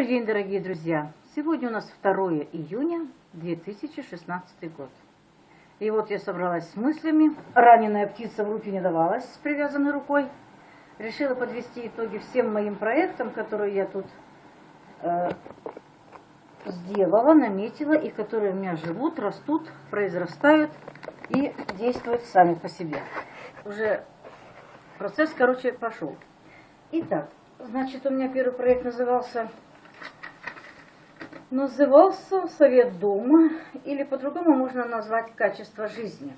Добрый день, дорогие друзья! Сегодня у нас 2 июня 2016 год. И вот я собралась с мыслями. Раненая птица в руки не давалась с привязанной рукой. Решила подвести итоги всем моим проектам, которые я тут э, сделала, наметила, и которые у меня живут, растут, произрастают и действуют сами по себе. Уже процесс, короче, пошел. Итак, значит, у меня первый проект назывался назывался Совет Дома, или по-другому можно назвать качество жизни.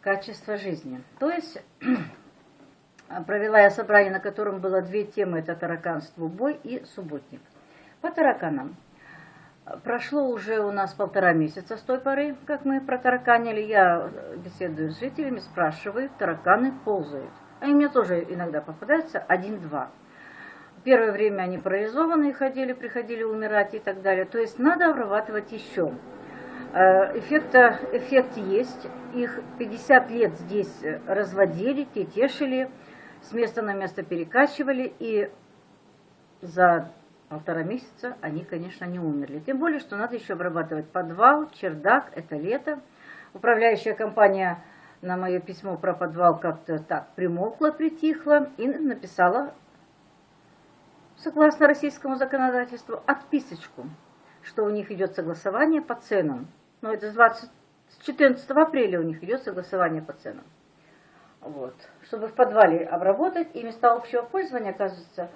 Качество жизни. То есть провела я собрание, на котором было две темы, это тараканство, бой и субботник. По тараканам. Прошло уже у нас полтора месяца с той поры, как мы протараканили. Я беседую с жителями, спрашиваю, тараканы ползают. Они мне тоже иногда попадаются, один-два. Первое время они парализованные ходили, приходили умирать и так далее. То есть надо обрабатывать еще. Э, эффекта, эффект есть. Их 50 лет здесь разводили, тетешили, с места на место перекачивали. И за полтора месяца они, конечно, не умерли. Тем более, что надо еще обрабатывать подвал, чердак, это лето. Управляющая компания на мое письмо про подвал как-то так примолкла, притихла и написала согласно российскому законодательству, отписочку, что у них идет согласование по ценам. Но это с, 20, с 14 апреля у них идет согласование по ценам. Вот. Чтобы в подвале обработать, и места общего пользования, оказывается,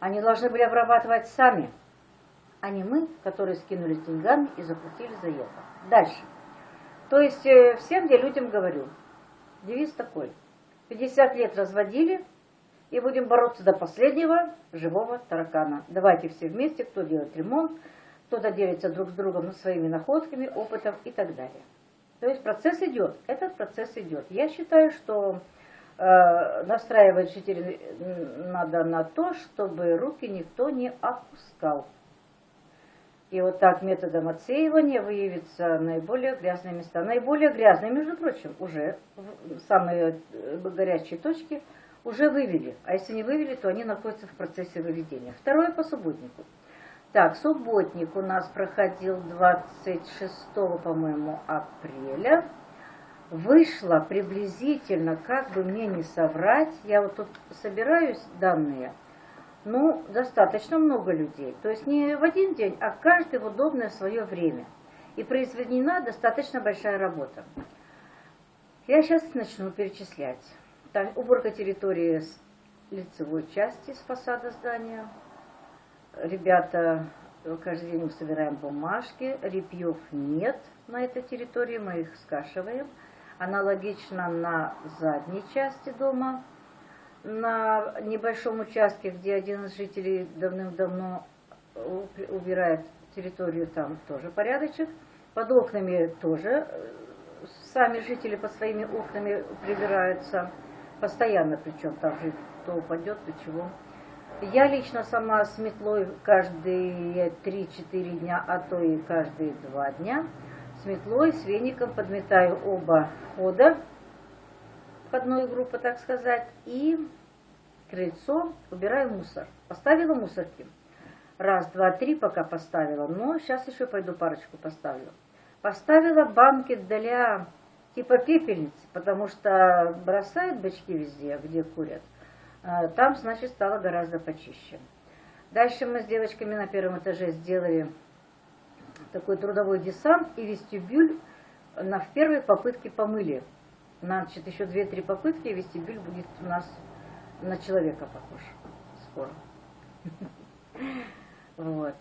они должны были обрабатывать сами, а не мы, которые скинулись деньгами и заплатили за это. Дальше. То есть э, всем я людям говорю, девиз такой. 50 лет разводили, и будем бороться до последнего живого таракана. Давайте все вместе, кто делает ремонт, кто-то делится друг с другом своими находками, опытом и так далее. То есть процесс идет, этот процесс идет. Я считаю, что э, настраивать жителей надо на то, чтобы руки никто не опускал. И вот так методом отсеивания выявятся наиболее грязные места. Наиболее грязные, между прочим, уже самые э, горячие точки – уже вывели. А если не вывели, то они находятся в процессе выведения. Второе по субботнику. Так, субботник у нас проходил 26, по-моему, апреля. Вышло приблизительно, как бы мне не соврать, я вот тут собираюсь данные, ну, достаточно много людей. То есть не в один день, а каждый в удобное свое время. И произведена достаточно большая работа. Я сейчас начну перечислять. Там уборка территории с лицевой части, с фасада здания. Ребята, каждый день мы собираем бумажки. Репьев нет на этой территории, мы их скашиваем. Аналогично на задней части дома. На небольшом участке, где один из жителей давным-давно убирает территорию, там тоже порядочек. Под окнами тоже э, сами жители под своими окнами прибираются постоянно, причем там же то упадет, то чего. Я лично сама с метлой каждые 3-4 дня, а то и каждые 2 дня с метлой, с веником подметаю оба хода входной группы, так сказать, и крыльцо убираю мусор. Поставила мусорки. Раз, два, три пока поставила, но сейчас еще пойду парочку поставлю. Поставила банки для типа пепельницы, потому что бросают бачки везде, где курят. А там, значит, стало гораздо почище. Дальше мы с девочками на первом этаже сделали такой трудовой десант и вестибюль на в первой попытке помыли. Значит, еще две-три попытки, и вестибюль будет у нас на человека похож скоро. Вот.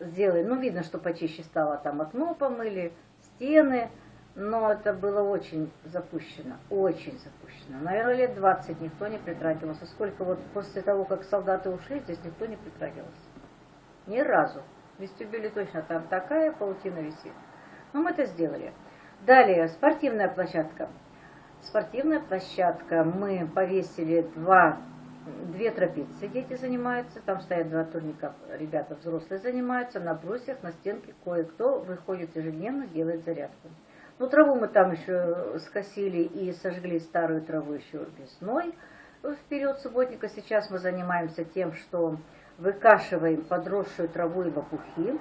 Сделали. Ну, видно, что почище стало. Там окно помыли, стены, но это было очень запущено, очень запущено. Наверное, лет 20 никто не притрагивался. Сколько вот после того, как солдаты ушли, здесь никто не притрагивался. Ни разу. В вестибюле точно там такая паутина висит. Но мы это сделали. Далее, спортивная площадка. Спортивная площадка. Мы повесили два, две тропицы, дети занимаются. Там стоят два турника, ребята взрослые занимаются. На брусьях, на стенке кое-кто выходит ежедневно, делает зарядку. Ну, траву мы там еще скосили и сожгли старую траву еще весной в период субботника. Сейчас мы занимаемся тем, что выкашиваем подросшую траву и лопухи.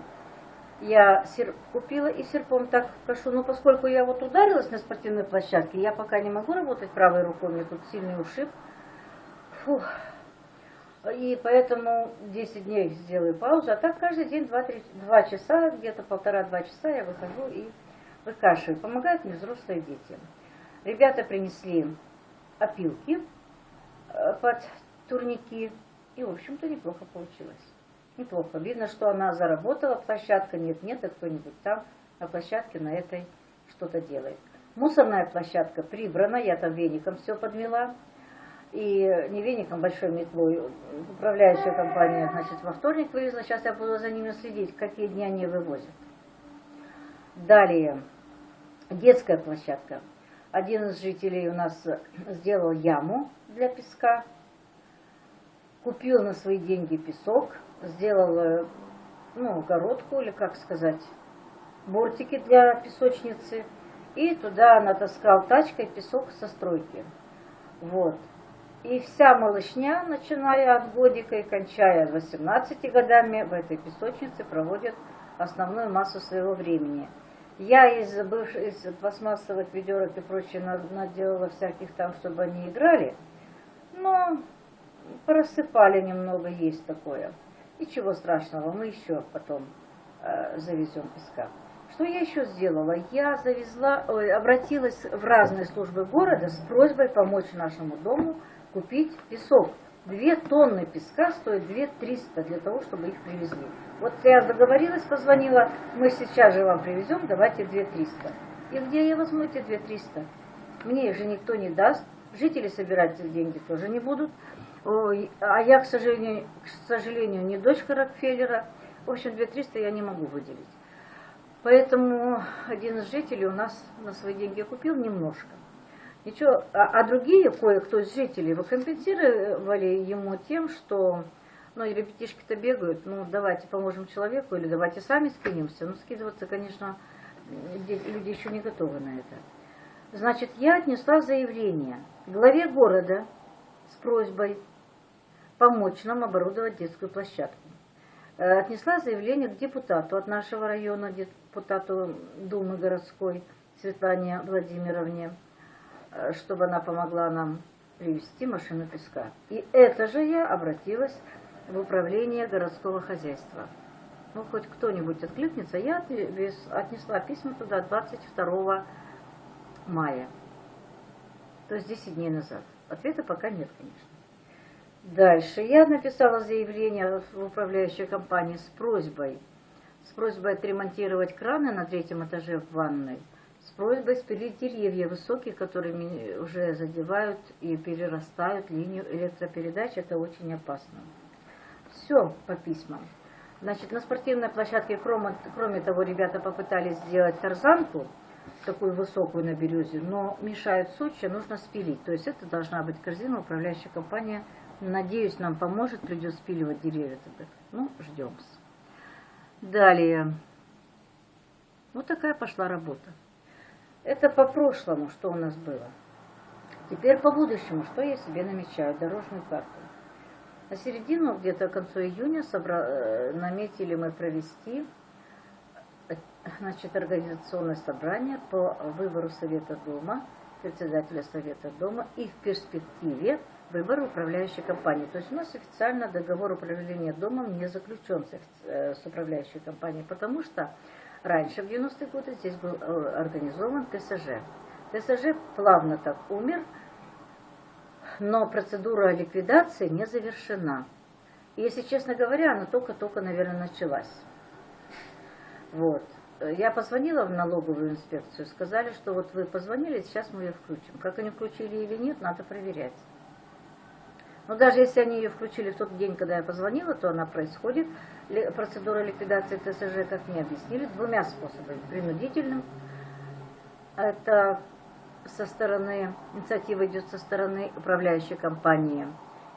Я серп купила и серпом так кашу, но поскольку я вот ударилась на спортивной площадке, я пока не могу работать правой рукой, у меня тут сильный ушиб. Фух. И поэтому 10 дней сделаю паузу, а так каждый день 2, 2 часа, где-то полтора-два часа я выхожу и выкашиваю. Помогают мне взрослые дети. Ребята принесли опилки э, под турники, и, в общем-то, неплохо получилось. Неплохо. Видно, что она заработала, площадка нет-нет, а кто-нибудь там на площадке на этой что-то делает. Мусорная площадка прибрана, я там веником все подмела. И не веником, большой метлой. Управляющая компания, значит, во вторник вывезла. Сейчас я буду за ними следить, какие дни они вывозят. Далее, детская площадка. Один из жителей у нас сделал яму для песка, купил на свои деньги песок, сделал э, ну, огородку, или как сказать, бортики для песочницы, и туда натаскал тачкой песок со стройки. Вот. И вся малышня, начиная от годика и кончая 18 годами, в этой песочнице проводит основную массу своего времени – я из, бывших, из пластмассовых ведерок и прочее наделала всяких там, чтобы они играли. Но просыпали немного, есть такое. Ничего страшного, мы еще потом э, завезем песка. Что я еще сделала? Я завезла, ой, обратилась в разные службы города с просьбой помочь нашему дому купить песок. Две тонны песка стоят 2 300 для того, чтобы их привезли. Вот я договорилась, позвонила, мы сейчас же вам привезем, давайте 2 300. И где я возьму эти 2 300? Мне их же никто не даст, жители собирать деньги тоже не будут. А я, к сожалению, к сожалению, не дочка Рокфеллера. В общем, 2 300 я не могу выделить. Поэтому один из жителей у нас на свои деньги купил немножко. Ничего, а, а другие, кое-кто из жителей, вы компенсировали ему тем, что, ну, и ребятишки-то бегают, ну, давайте поможем человеку, или давайте сами скинемся. Ну, скидываться, конечно, люди еще не готовы на это. Значит, я отнесла заявление главе города с просьбой помочь нам оборудовать детскую площадку. Э, отнесла заявление к депутату от нашего района, депутату Думы городской Светлане Владимировне. Э, чтобы она помогла нам привезти машину песка. И это же я обратилась в управление городского хозяйства. Ну, хоть кто-нибудь откликнется. Я отнесла письма туда 22 мая. То есть 10 дней назад. Ответа пока нет, конечно. Дальше. Я написала заявление в управляющей компании с просьбой, с просьбой отремонтировать краны на третьем этаже в ванной – просьбой спилить деревья высокие, которые уже задевают и перерастают линию электропередач. Это очень опасно. Все по письмам. Значит, на спортивной площадке, кроме, кроме того, ребята попытались сделать тарзанку, такую высокую на березе, но мешают сучья, нужно спилить. То есть это должна быть корзина, управляющая компания. Надеюсь, нам поможет, придет спиливать деревья. Ну, ждем. Далее. Вот такая пошла работа. Это по прошлому, что у нас было. Теперь по будущему, что я себе намечаю, дорожную карту. На середину, где-то к концу июня, собра... Э, наметили мы провести э, значит, организационное собрание по выбору Совета Дома, председателя Совета Дома и в перспективе выбора управляющей компании. То есть у нас официально договор управления домом не заключен с э, управляющей компанией, потому что Раньше, в 90-е годы, здесь был э, организован ТСЖ. ТСЖ плавно так умер, но процедура ликвидации не завершена. И, если честно говоря, она только-только, наверное, началась. Вот. Я позвонила в налоговую инспекцию, сказали, что вот вы позвонили, сейчас мы ее включим. Как они включили или нет, надо проверять. Но даже если они ее включили в тот день, когда я позвонила, то она происходит. Процедура ликвидации ТСЖ, как мне объяснили, двумя способами. Принудительным. Это со стороны, инициатива идет со стороны управляющей компании.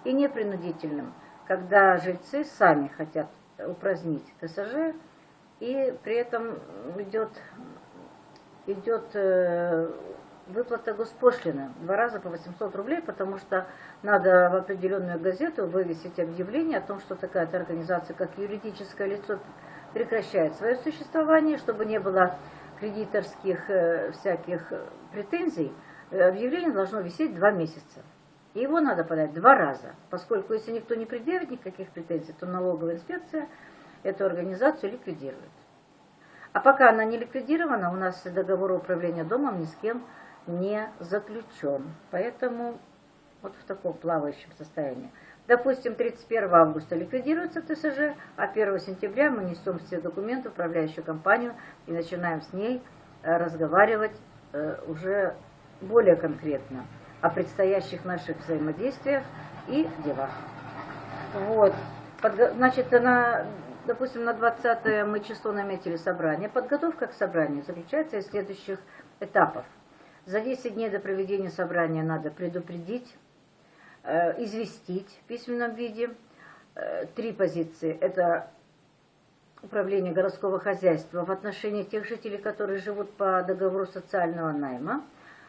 И непринудительным, когда жильцы сами хотят упразднить ТСЖ, и при этом идет, идет э, выплата госпошлины. Два раза по 800 рублей, потому что надо в определенную газету вывесить объявление о том, что такая-то организация, как юридическое лицо, прекращает свое существование, чтобы не было кредиторских э, всяких претензий. Э, объявление должно висеть два месяца. И его надо подать два раза, поскольку если никто не предъявит никаких претензий, то налоговая инспекция эту организацию ликвидирует. А пока она не ликвидирована, у нас договор управления домом ни с кем не заключен. Поэтому вот в таком плавающем состоянии. Допустим, 31 августа ликвидируется ТСЖ, а 1 сентября мы несем все документы в управляющую компанию и начинаем с ней э, разговаривать э, уже более конкретно о предстоящих наших взаимодействиях и делах. Вот. Значит, на, допустим, на 20 мы число наметили собрание. Подготовка к собранию заключается из следующих этапов. За 10 дней до проведения собрания надо предупредить, э, известить в письменном виде. Э, три позиции. Это управление городского хозяйства в отношении тех жителей, которые живут по договору социального найма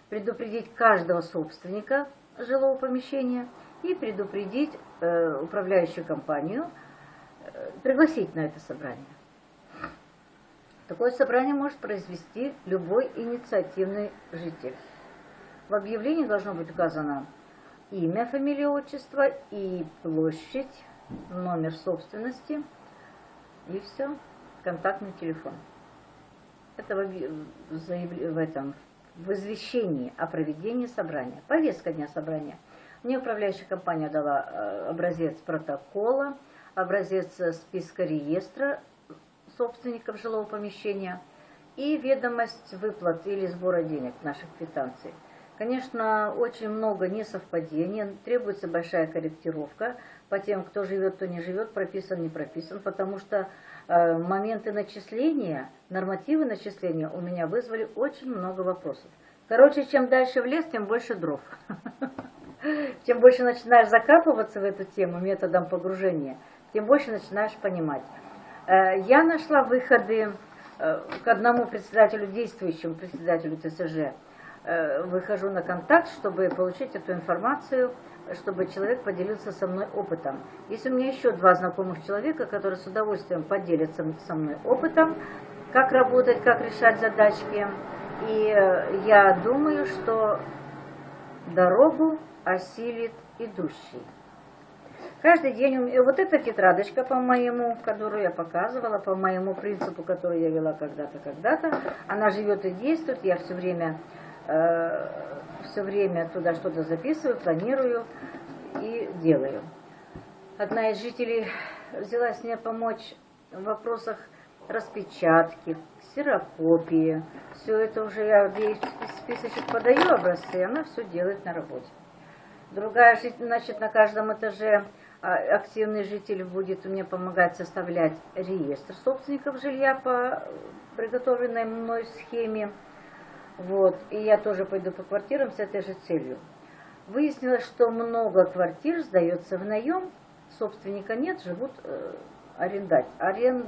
предупредить каждого собственника жилого помещения и предупредить э, управляющую компанию, пригласить на это собрание. Такое собрание может произвести любой инициативный житель. В объявлении должно быть указано имя, фамилия, отчество и площадь, номер собственности и все, контактный телефон. Это в, этом в извещении о проведении собрания. Повестка дня собрания. Мне управляющая компания дала э, образец протокола, образец списка реестра собственников жилого помещения и ведомость выплат или сбора денег наших квитанций. Конечно, очень много несовпадений, требуется большая корректировка по тем, кто живет, кто не живет, прописан, не прописан, потому что Э, моменты начисления, нормативы начисления у меня вызвали очень много вопросов. Короче, чем дальше в лес, тем больше дров. Чем больше начинаешь закапываться в эту тему методом погружения, тем больше начинаешь понимать. Э, я нашла выходы э, к одному председателю, действующему председателю ТСЖ. Выхожу на контакт, чтобы получить эту информацию чтобы человек поделился со мной опытом. Есть у меня еще два знакомых человека, которые с удовольствием поделятся со мной опытом, как работать, как решать задачки. И э, я думаю, что дорогу осилит идущий. Каждый день у меня, вот эта тетрадочка по моему, которую я показывала, по моему принципу, который я вела когда-то, когда-то, она живет и действует, я все время э, все время туда что-то записываю, планирую и делаю. Одна из жителей взялась мне помочь в вопросах распечатки, ксерокопии. Все это уже я ей списочек подаю образцы, и она все делает на работе. Другая, значит, на каждом этаже а, активный житель будет мне помогать составлять реестр собственников жилья по приготовленной мной схеме. Вот, и я тоже пойду по квартирам с этой же целью. Выяснилось, что много квартир сдается в наем, собственника нет, живут э, арендать. Арен...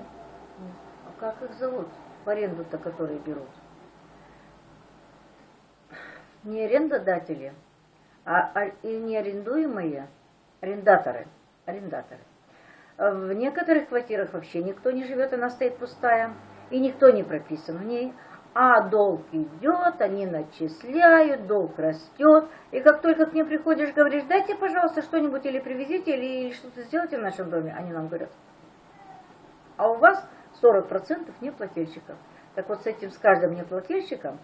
Как их зовут? В аренду-то, которые берут. Не арендодатели, а, а и не арендуемые арендаторы. арендаторы. В некоторых квартирах вообще никто не живет, она стоит пустая, и никто не прописан в ней а долг идет, они начисляют, долг растет. И как только к ним приходишь, говоришь, дайте, пожалуйста, что-нибудь или привезите, или что-то сделайте в нашем доме, они нам говорят, а у вас 40% неплательщиков. Так вот с этим, с каждым неплательщиком,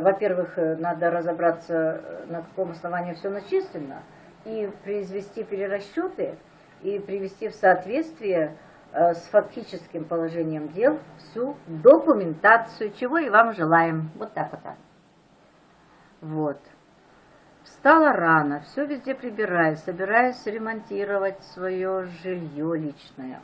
во-первых, э, надо разобраться, э, на каком основании все начислено, и произвести перерасчеты, и привести в соответствие Э, с фактическим положением дел всю документацию, чего и вам желаем. Вот так вот. Вот. Встала рано, все везде прибираю, собираюсь ремонтировать свое жилье личное.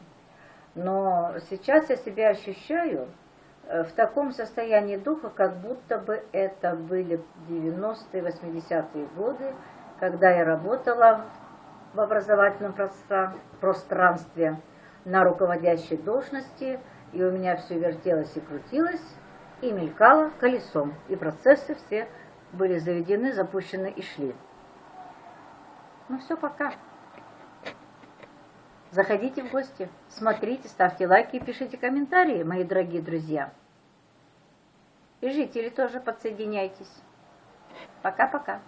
Но сейчас я себя ощущаю э, в таком состоянии духа, как будто бы это были 90-е, 80-е годы, когда я работала в образовательном пространстве, на руководящей должности, и у меня все вертелось и крутилось, и мелькало колесом, и процессы все были заведены, запущены и шли. Ну все, пока. Заходите в гости, смотрите, ставьте лайки и пишите комментарии, мои дорогие друзья. И жители тоже подсоединяйтесь. Пока-пока.